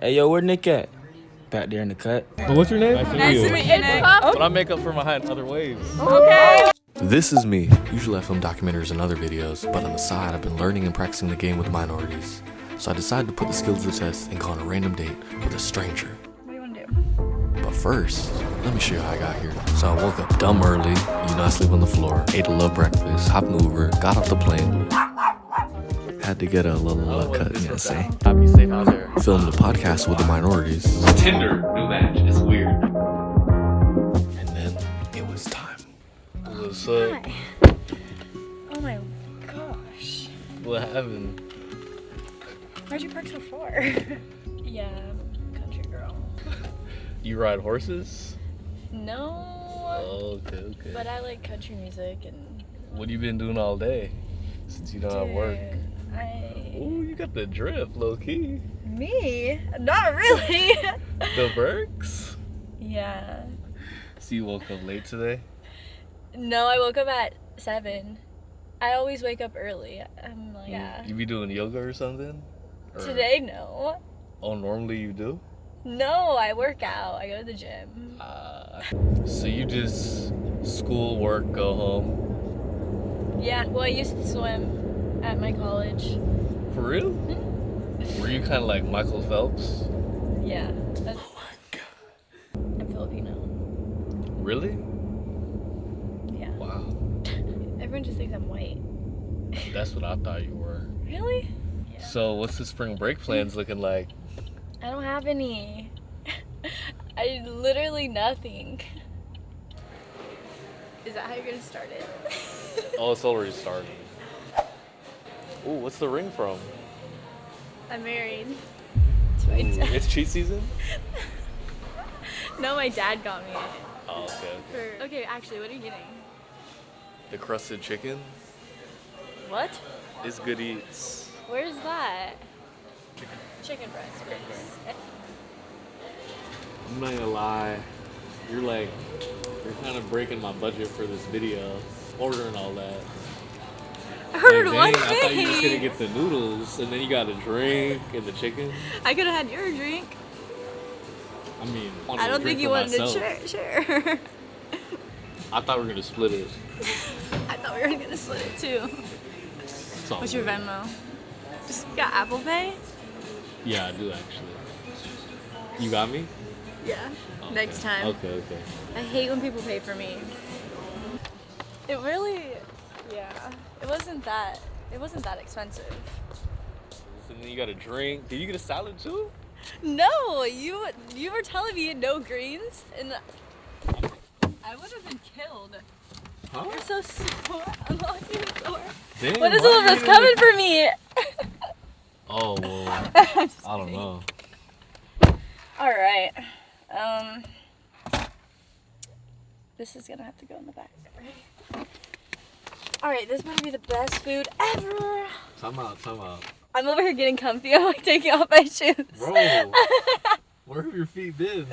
Hey, yo, where Nick at? Back there in the cut. But what's your name? Nice to meet you, Nick. But I oh. make up for my height in other waves. Okay. This is me. Usually I film documentaries and other videos, but on the side I've been learning and practicing the game with minorities. So I decided to put the skills to the test and go on a random date with a stranger. What do you want to do? But first, let me show you how I got here. So I woke up dumb early, you know I sleep on the floor, ate a little breakfast, hopped an Uber, got off the plane. Had to get a little uh, cut, you know what I'm saying? I'll be safe out there. Filmed a podcast with the minorities. Tinder, new match. It's weird. And then it was time. What's up? Oh my gosh. What happened? Why'd you park so far? yeah, I'm a country girl. You ride horses? No. Oh, okay, okay. But I like country music and. What have you been doing all day? Since you don't have work. I. Ooh, you got the drift, low key. Me? Not really. The Birks? yeah. So you woke up late today? No, I woke up at seven. I always wake up early. I'm like, yeah. You be doing yoga or something? Or- Today, no. Oh, normally you do? No, I work out. I go to the gym. Uh, so you just school, work, go home. Yeah. Well, I used to swim at my college. For real? Mm-hmm. Were you kind of like Michael Phelps? Yeah. Oh That's, oh my god. I'm Filipino. Really? Yeah. Wow. Everyone just thinks I'm white. That's what I thought you were. Really? Yeah. So what's the spring break plans looking like? I don't have any. I literally nothing. Is that how you're gonna start it? Oh, it's already starting. Ooh, what's the ring from? I'm married to my Ooh, dad. it's cheat season? No, my dad got me it. Oh, okay. okay. For, okay, actually, what are you getting? The crusted chicken What? is good eats. Where's that? Chicken breast, please. I'm not gonna lie, you're like, you're kind of breaking my budget for this video, ordering all that. I heard Like, one dang, I thought you were just gonna get the noodles and then you got a drink and the chicken. I could have had your drink. I mean, I don't think you wanted to share. share. I thought we were gonna split it. I thought we were gonna split it too. What's your. Venmo? Just got Apple Pay? Yeah, I do actually. You got me? Yeah. Okay. Next time. Okay, okay. I hate when people pay for me. It really, yeah. It wasn't that. It wasn't that expensive. And then you got a drink. Did you get a salad too? No, you you were telling me no greens, and I would have been killed. Huh? You're so sore. I'm locking the door. What is all this coming for me? Oh well, I don't kidding. know. All right. Um. This is gonna have to go in the back. Right? All right. This better be the best food ever. Time out, time out. I'm over here getting comfy. I'm like taking off my shoes. Bro, where have your feet been?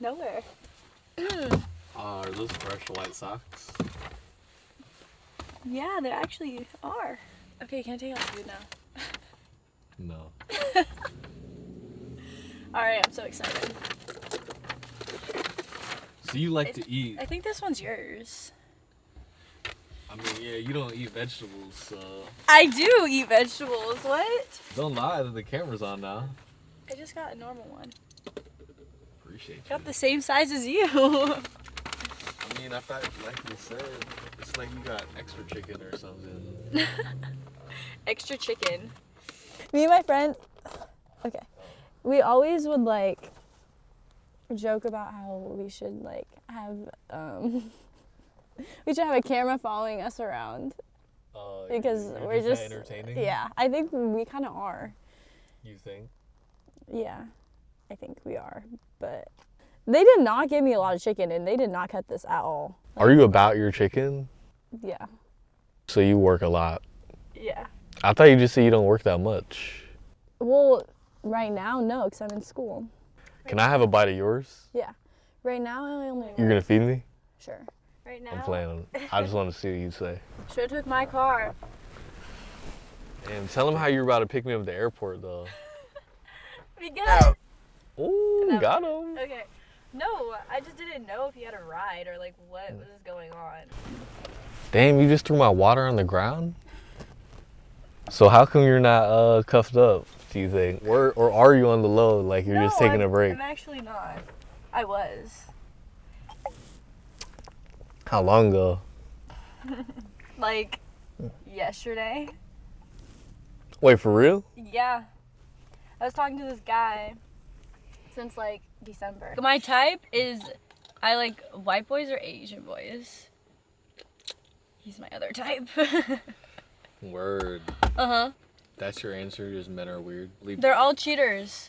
Nowhere. Uh, are those fresh white socks? Yeah, they actually are. Okay, can I take off the food now? No. All right, I'm so excited. So you like to eat? I think this one's yours. I mean, yeah, you don't eat vegetables, so I do eat vegetables. What? don't lie that the camera's on now. I just got a normal one. Appreciate you. Got the same size as you. I mean, I thought, like you said, it's like you got extra chicken or something. Extra chicken. Me and my friend. Okay. We always would like joke about how we should like have um we should have a camera following us around Uh, because you're we're that just entertaining. yeah i think we kind of are You think? yeah i think we are but they did not give me a lot of chicken and they did not cut this at all Are you about your chicken? yeah So you work a lot. yeah I thought you just said you don't work that much. well right now no because i'm in school Can I have a bite of yours? yeah right now i only You're gonna feed me? sure right now I'm playing. I just want to see what you say. should have took my car And tell him how you're about to pick me up at the airport, though. Because Ooh, No. got him. okay, no, I just didn't know if he had a ride or like what was going on. Damn, you just threw my water on the ground? So how come you're not uh cuffed up, do you think? Or or are you on the low like you're just taking I'm, a break? I'm actually not. I was. How long ago? Like yesterday. Wait, for real? Yeah. I was talking to this guy since like December. My type is I like white boys or Asian boys. He's my other type. Word. uh huh. That's your answer, just men are weird. Leave They're all cheaters.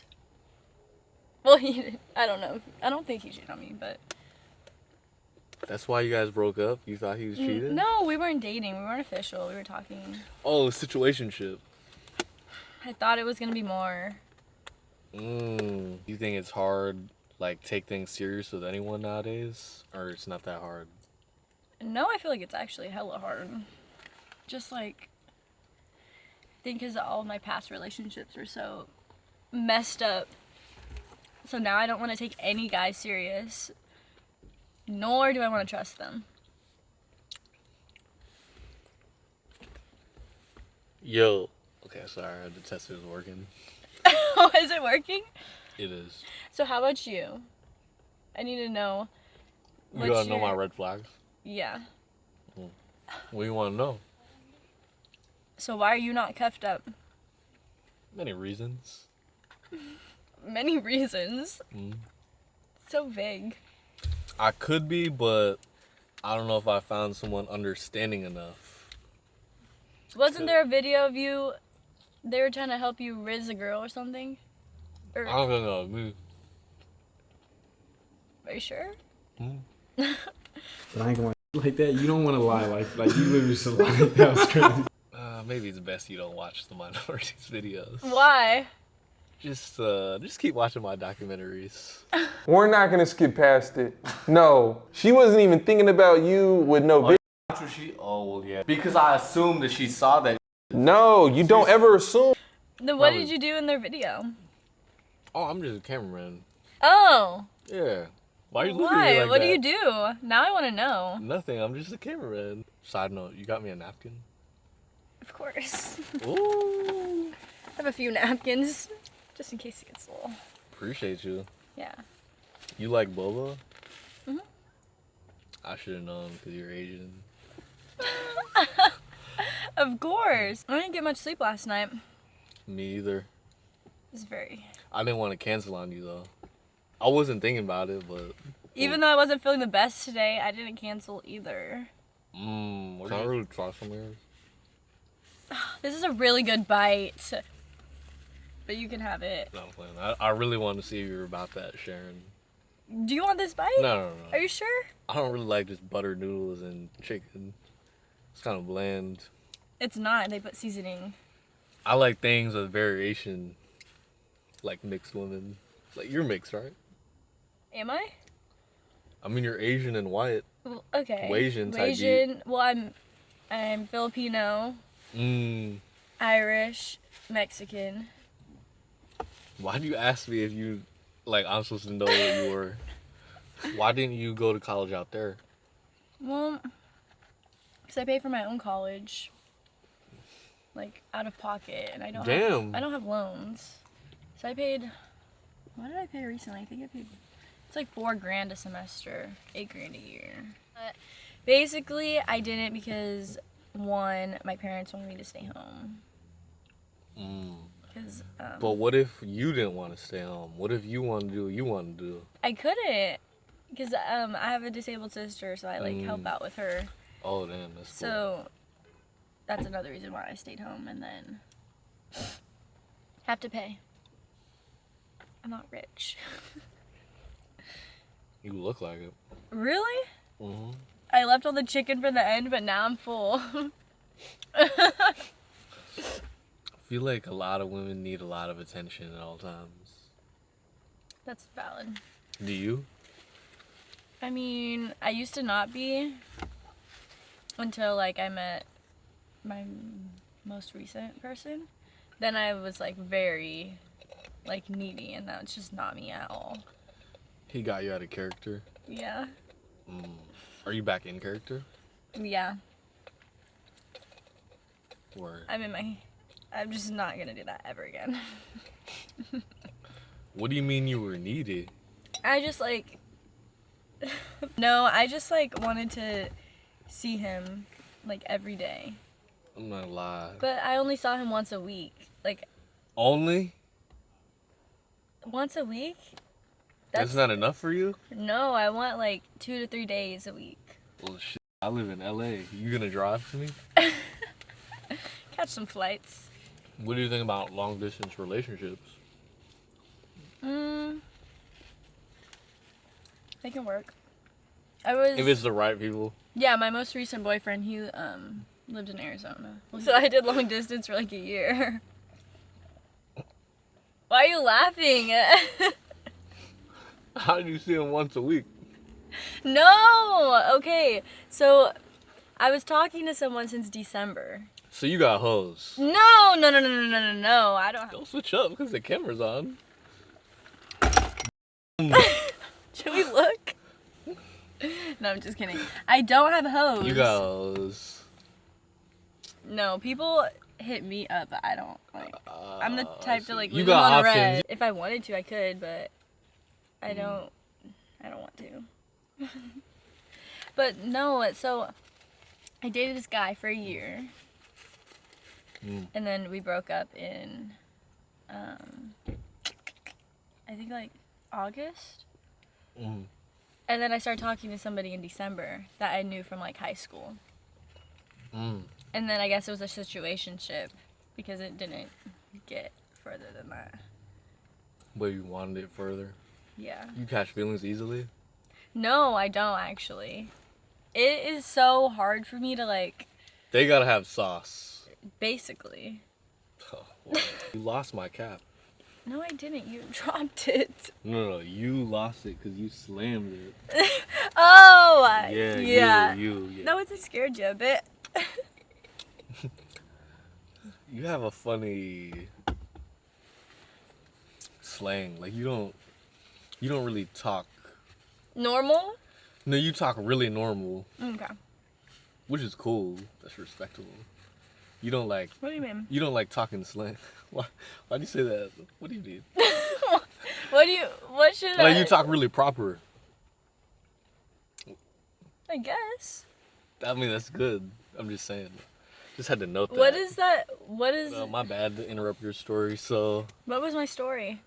Well, he, I don't know. I don't think he cheated on me, but That's why you guys broke up? You thought he was cheating? no, we weren't dating. We weren't official. We were talking. Oh, situationship. I thought it was gonna be more. Mm. You think it's hard, like, take things serious with anyone nowadays? Or it's not that hard? No, I feel like it's actually hella hard. Just like, I think because all of my past relationships were so messed up. So now I don't want to take any guy serious, nor do I want to trust them. Yo. Okay, sorry, the test is working. oh, is it working? It is. So how about you? I need to know. You gotta know my red flags. Yeah. What do you wanna know? So why are you not cuffed up? Many reasons. Many reasons. Mm. So vague. I could be, but I don't know if I found someone understanding enough. Wasn't there a video of you? They were trying to help you riz a girl or something. Or, I don't know. me- are you sure? But I ain't gonna like that. You don't want to lie like like you literally just lied. That was crazy. Uh, maybe it's best you don't watch the minorities videos. Why? Just uh, just keep watching my documentaries. We're not gonna skip past it. No, she wasn't even thinking about you with no. vi- That's what she. Oh well, yeah. Because I assumed that she saw that. No, you don't ever assume. Then what Probably- did you do in their video? Oh, I'm just a cameraman. Oh, Yeah. Why are you looking at me why? like what that? do you do? Now I want to know. Nothing. I'm just a cameraman. Side note: You got me a napkin. Of course. Ooh. I have a few napkins, just in case it gets a little. Appreciate you. Yeah. You like boba? Mhm. I should have known because you're Asian. Of course. I didn't get much sleep last night. Me either. It's very. I didn't want to cancel on you though. I wasn't thinking about it, but Even though I wasn't feeling the best today, I didn't cancel either. mmm, can I really try some of yours? This is a really good bite. But you can have it. No, I'm playing. I, I really wanted to see if you were about that, Sharon. Do you want this bite? No, no, no. Are you sure? I don't really like just butter noodles and chicken. It's kind of bland. It's not. They put seasoning. I like things with variation, like mixed women. Like you're mixed, right? Am I? I mean, you're Asian and white. Well, okay. Asian type. Asian. Well, I'm, I'm Filipino, Mmm. Irish, Mexican. Why do you ask me if you, like, I'm supposed to know what you were? Why didn't you go to college out there? Well, because I pay for my own college, like out of pocket, and I don't. Have, Damn. I don't have loans, so I paid. What did I pay recently? I think I paid. It's like four grand a semester, eight grand a year. But basically, I didn't because one, my parents wanted me to stay home. Mm. Because um, But what if you didn't want to stay home? What if you want to do what you want to do? I couldn't. Because um, I have a disabled sister, so I like help Mm. out with her. Oh, damn, that's cool. So that's another reason why I stayed home and then have to pay. I'm not rich. You look like it. Really? hmm I left all the chicken for the end, but now I'm full. I feel like a lot of women need a lot of attention at all times. That's valid. Do you? I mean, I used to not be until like I met my most recent person. Then I was like very like needy, and that's just not me at all. He got you out of character. Yeah. Mm. Are you back in character? Yeah. Or I'm in my. I'm just not gonna do that ever again. what do you mean you were needy? I just like. no, I just like wanted to see him like every day. I'm not gonna lie. But I only saw him once a week. Like Only? once a week? That's, not enough for you? No, I want like two to three days a week. Well, shit. I live in LA. You gonna drive to me? Catch some flights. What do you think about long distance relationships? Mm. They can work. I was. If it's the right people. Yeah, my most recent boyfriend, he um lived in Arizona. So I did long distance for like a year. Why are you laughing? How do you see him once a week? no. Okay. So I was talking to someone since December. So you got hoes. No, no, no, no, no, no, no, no. I don't. Don't switch up because the camera's on. Should we look? No, I'm just kidding. I don't have hoes. You got hoes. No, people hit me up, but I don't like. I'm the Uh, type to like You got on options. red. If I wanted to, I could, but Mm. I don't. I don't want to. but no, so I dated this guy for a year, Mm. and then we broke up in, um, I think like August. Mm. And then I started talking to somebody in December that I knew from like high school. Mm. And then I guess it was a situationship because it didn't get further than that. But you wanted it further. Yeah. You catch feelings easily. No, I don't actually. It is so hard for me to like They gotta have sauce. Basically. Oh, you lost my cap. No, I didn't. You dropped it. No, no, you lost it because you slammed it. Oh, Yeah, yeah. you, you, yeah. No, it scared you a bit. You have a funny slang. Like you don't, you don't really talk. Normal? No, you talk really normal, Okay. which is cool. That's respectable. You don't like, What do you mean? you don't like talking slang. Why? Why do you say that? What do you mean? What do you? What should I? Like you talk really proper. I guess. I mean, that's good. I'm just saying. Just had to note that. What is that? What is? Uh, my bad to interrupt your story. So what was my story?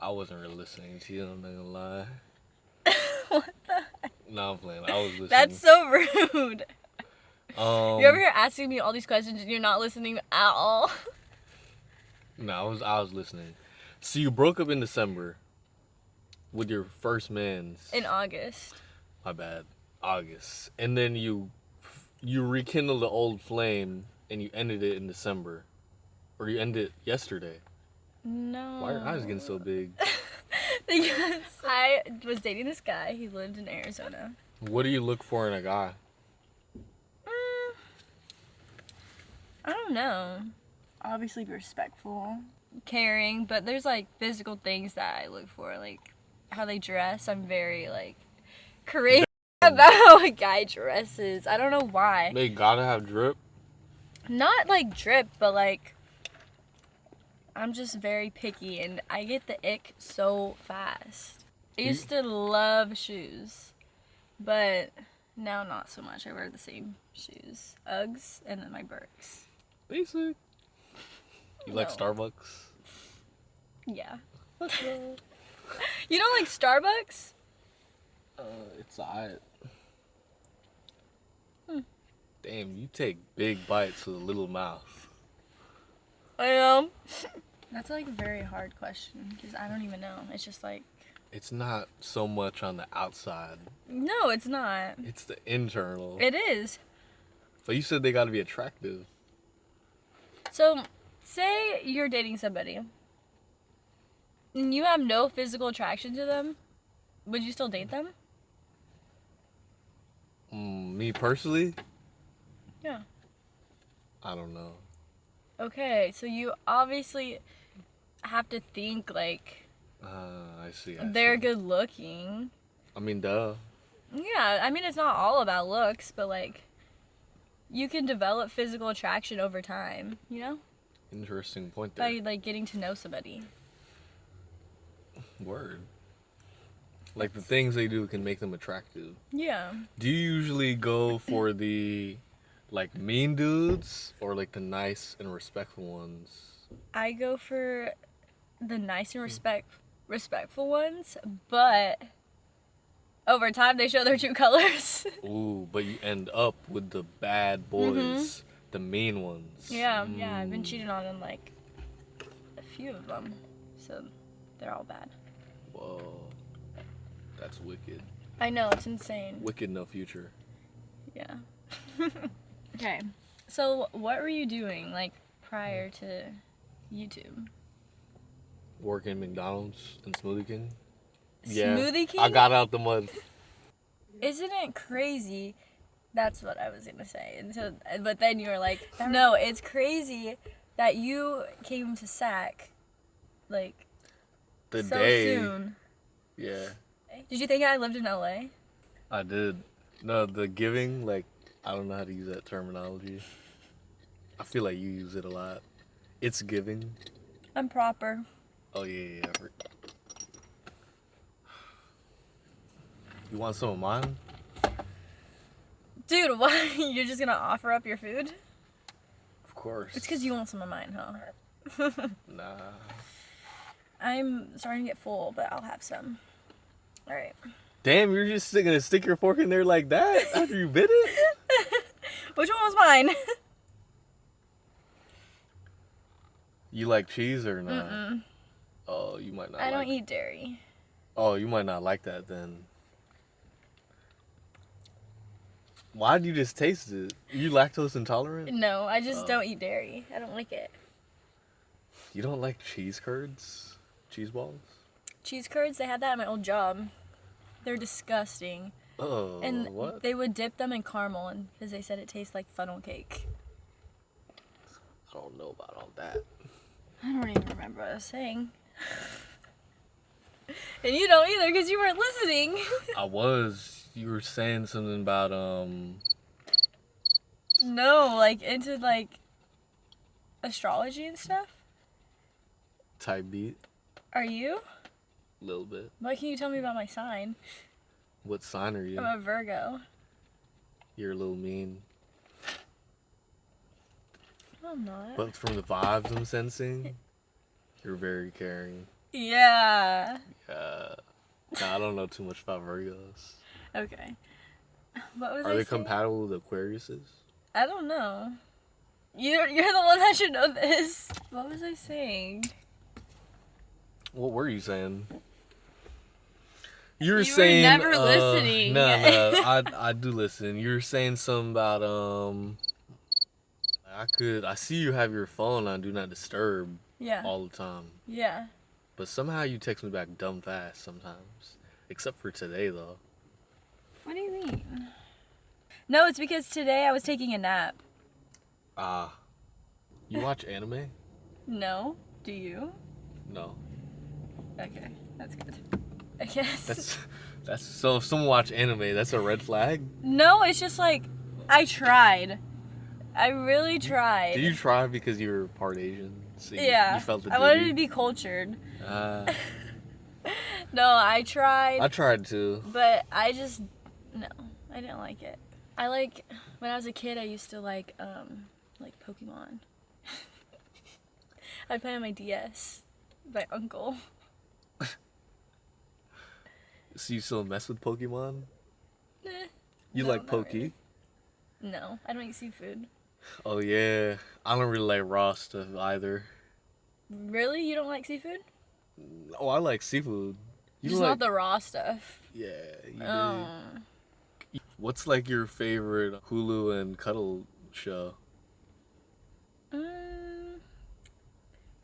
I wasn't really listening to you. I'm not gonna lie. What the? No, I'm playing. I was listening. That's so rude. Um, You're over here asking me all these questions and you're not listening at all. No, I was. I was listening. So you broke up in December with your first man's. In August. my bad. August, and then you you rekindled the old flame and you ended it in December, or you ended it yesterday. No. Why are your eyes getting so big? because I was dating this guy. He lived in Arizona. What do you look for in a guy? I don't know. Obviously, be respectful, caring, but there's like physical things that I look for, like how they dress. I'm very like crazy about how a guy dresses. I don't know why. They gotta have drip. Not like drip, but like I'm just very picky and I get the ick so fast. I used to love shoes, but now not so much. I wear the same shoes, Uggs, and then my Birks. Basic. You like No. Starbucks? Yeah. You don't like Starbucks? Uh, it's alright. Hmm. Damn, you take big bites with a little mouth. I am. That's like a very hard question because I don't even know. It's just like It's not so much on the outside. no, it's not. It's the internal. It is. but you said they gotta be attractive. So, say you're dating somebody and you have no physical attraction to them, would you still date them? Mm, me personally, Yeah. I don't know. Okay, so you obviously have to think like Uh, I see. I they're see. good looking. I mean, duh. Yeah, I mean it's not all about looks, but like you can develop physical attraction over time, you know? Interesting point there. By like getting to know somebody. Word. Like the things they do can make them attractive. Yeah. Do you usually go for the like mean dudes or like the nice and respectful ones? I go for the nice and hmm. respect respectful ones, but over time they show their true colors. Ooh, but you end up with the bad boys, the mean ones. Mm-hmm. yeah, yeah, I've been Mm, cheated on in like a few of them. So they're all bad. Whoa. That's wicked. I know, it's insane. Wicked no future. Yeah. okay. So what were you doing like prior to YouTube? Working McDonald's and Smoothie King. Smoothie King? I got out the mud. Isn't it crazy? That's what I was gonna say. And so, but then you were like, no, it's crazy that you came to SAC, like The so day. soon. Yeah. Did you think I lived in LA? I did. No, the giving, like, I don't know how to use that terminology. I feel like you use it a lot. It's giving. I'm proper. Oh, yeah, yeah. You want some of mine? Dude, why? You're just gonna offer up your food? Of course. It's because you want some of mine, huh? Nah. I'm starting to get full, but I'll have some. All right. Damn, you're just gonna stick your fork in there like that after you bit it? Which one was mine? You like cheese or not? Mm -mm. Oh, you might not. I don't like- eat dairy. Oh, you might not like that then. Why did you just taste it? You lactose intolerant? No, I just Oh. don't eat dairy. I don't like it. You don't like cheese curds? Cheese balls? Cheese curds, they had that at my old job. They're disgusting. Oh, and what? they would dip them in caramel and because they said it tastes like funnel cake. I don't know about all that. I don't even remember what I was saying. and you don't either because you weren't listening. I was. You were saying something about um. no, like into like astrology and stuff. type beat. Are you? A little bit. Why can you tell me about my sign? What sign are you? I'm a Virgo. You're a little mean. I'm not. But from the vibes I'm sensing, you're very caring. yeah. Yeah. nah, I don't know too much about Virgos. Okay. What was Are I they saying? compatible with Aquariuses? I don't know. You're you're the one that should know this. What was I saying? What were you saying? You were You were saying never uh, listening. No, no, I I do listen. You were saying something about um. I could. I see you have your phone on do not disturb Yeah. all the time, Yeah. but somehow you text me back dumb fast sometimes. Except for today though. What do you mean? No, it's because today I was taking a nap. Ah. you watch anime? No. Do you? No. Okay. That's good. I guess. That's that's so. If someone watch anime, that's a red flag. No, it's just like I tried. I really tried. Did you try because you were part Asian? So you, yeah. You felt the I wanted to be cultured. Ah. No, I tried. I tried to. But I just I didn't like it. I like when I was a kid. I used to like um like Pokemon. I play on my DS. My uncle. So you still mess with Pokemon? You No, like not Poke? really. No, I don't eat seafood. Oh yeah. I don't really like raw stuff either. Really, you don't like seafood? Oh, I like seafood. You Just like? not the raw stuff. Yeah. You do. What's like your favorite Hulu and cuddle show? Mm,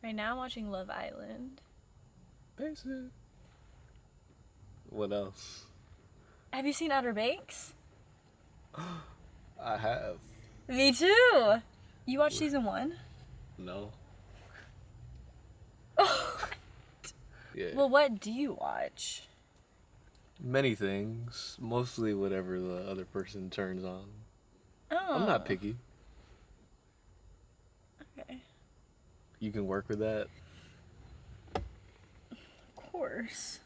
right now, I'm watching Love Island. Basic. What else? Have you seen Outer Banks? I have. Me too. You watched season one? No. Yeah. Well, what do you watch? Many things. Mostly whatever the other person turns on. Oh. I'm not picky. Okay. You can work with that. Of course.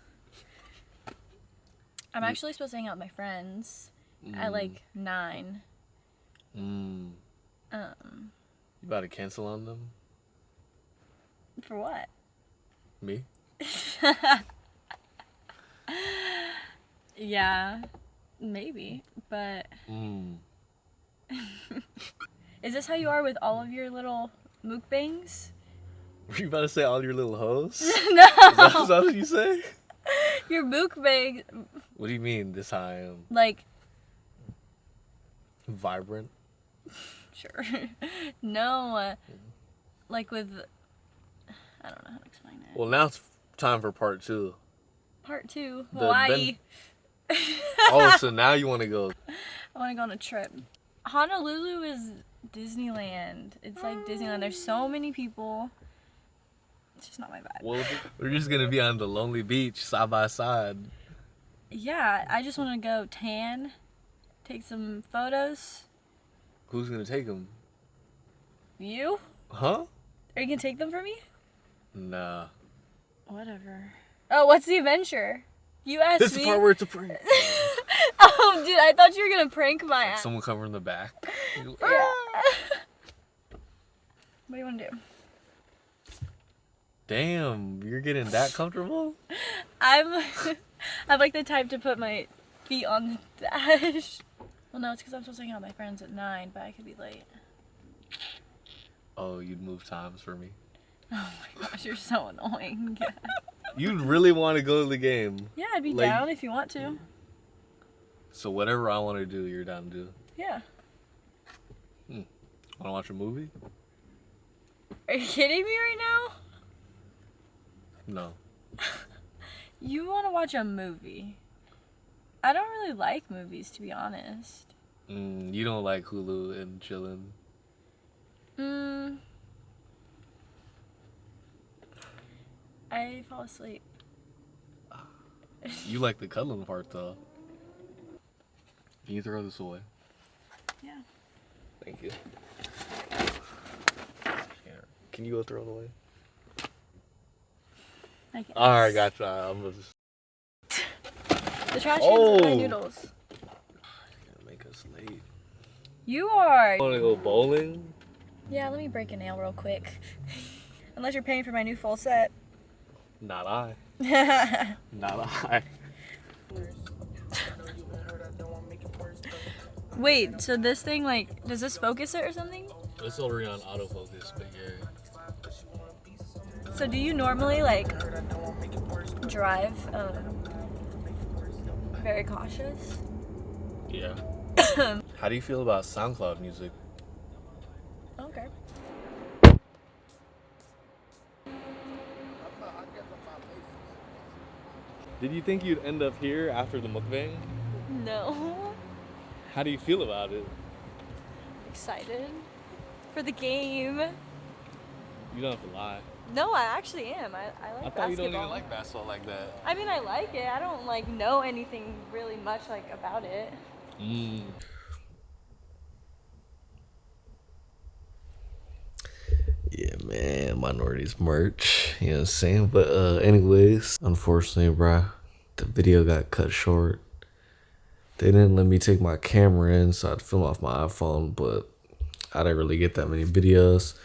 I'm actually supposed to hang out with my friends at like nine. Mm. Um, You about to cancel on them? for what? Me? Yeah, maybe. But Mm. is this how you are with all of your little mukbangs? Were you about to say all your little hoes? no, Is that, is that what you say? your mukbangs, What do you mean this I am? like Vibrant? sure. no, uh, like with I don't know how to explain it. Well, now it's time for part two. Part two, Hawaii. Oh, so now you want to go. I want to go on a trip. Honolulu is Disneyland. It's like Disneyland. There's so many people. It's just not my vibe. Well, we're just going to be on the lonely beach side by side. Yeah, I just want to go tan, take some photos. Who's going to take them? You? Huh? Are you gonna take them for me? Nah. Whatever. Oh, what's the adventure? You asked This is me. the part where it's a prank. oh, dude, I thought you were gonna prank my ass. Someone covering the back. what do you want to do? Damn, you're getting that comfortable? I'm, I'm like the type to put my feet on the dash. Well, no, it's because I'm supposed to hang out with my friends at nine, but I could be late. Oh, you'd move times for me. Oh my gosh, you're so annoying. You'd really want to go to the game. yeah, I'd be Like- down if you want to. So whatever I want to do, you're down to do. Yeah. Want to watch a movie? Are you kidding me right now? No. You want to watch a movie? I don't really like movies, to be honest. Mm, you don't like Hulu and chilling. Mm. I fall asleep. You like the cuddling part though. Can you throw this away? Yeah. Thank you. Can you go throw it away? I. Alright, gotcha. I'm gonna just The trash are my Oh. noodles. gonna make us late. You are. Wanna go bowling? Yeah, let me break a nail real quick. Unless you're paying for my new full set. Not I. Not I. Wait, so this thing, like, does this focus it or something? It's already on autofocus, but yeah. So do you normally, like, drive um, very cautious? Yeah. How do you feel about SoundCloud music? Did you think you'd end up here after the mukbang? No. How do you feel about it? Excited for the game. You don't have to lie. No, I actually am. I, I like I thought basketball. you don't even like basketball like that. I mean, I like it. I don't like know anything really much like about it. Mm. Man, minorities merch. You know what I'm saying? But uh anyways, unfortunately, bruh, the video got cut short. They didn't let me take my camera in, so I'd film off my iPhone, but I didn't really get that many videos.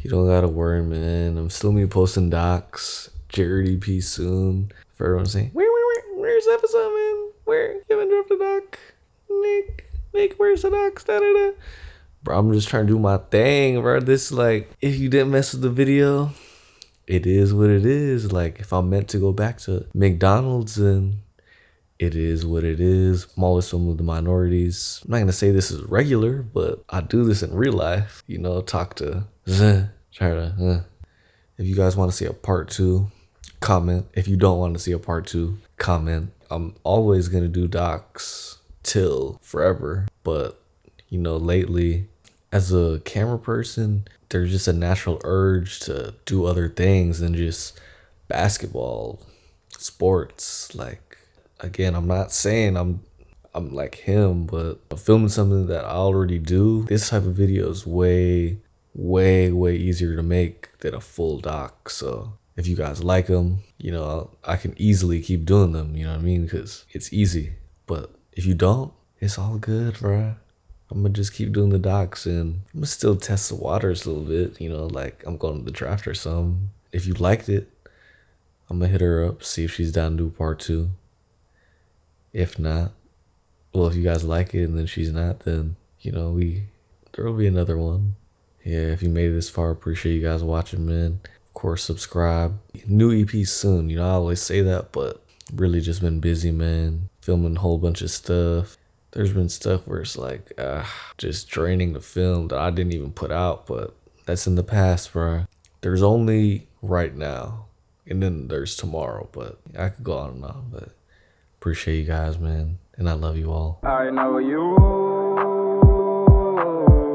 You don't gotta worry, man. I'm still me posting docs. Jared EP soon. For everyone saying, where, where, where, where's episode, man? Where? You haven't dropped a doc. Nick, Nick, where's the docs? Da, da, da. Bro, I'm just trying to do my thing, bro. This like, if you didn't mess with the video, it is what it is. Like, if I'm meant to go back to McDonald's, then it is what it is. Filming with the minorities. I'm not gonna say this is regular, but I do this in real life. You know, talk to, try to. If you guys want to see a part two, comment. If you don't want to see a part two, comment. I'm always gonna do docs till forever, but you know, lately as a camera person, there's just a natural urge to do other things than just basketball, sports. Like again, I'm not saying I'm I'm like him, but filming something that I already do, this type of video is way, way, way easier to make than a full doc. So if you guys like them, you know, I can easily keep doing them. You know what I mean? Because it's easy. But if you don't, it's all good, bruh. I'm gonna just keep doing the docs and I'm gonna still test the waters a little bit, you know, like I'm going to the draft or some. If you liked it, I'm gonna hit her up, see if she's down to do part two. If not, well, if you guys like it and then she's not, then you know we there will be another one. Yeah, if you made it this far, appreciate you guys watching, man. Of course, subscribe. New EP soon. You know, I always say that, but really just been busy, man. Filming a whole bunch of stuff. There's been stuff where it's like uh, just draining the film that I didn't even put out, but that's in the past, bro. There's only right now, and then there's tomorrow, but I could go on and on, but appreciate you guys, man and I love you all. I know you